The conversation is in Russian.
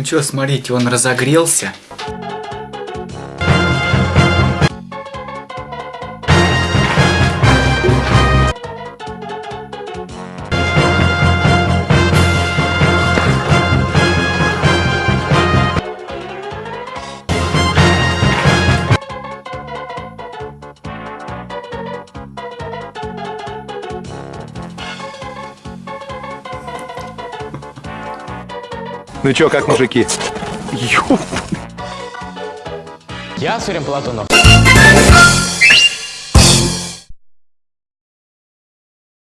Ну что, смотрите, он разогрелся. Ну чё, как мужики? Я Сурен Платонов.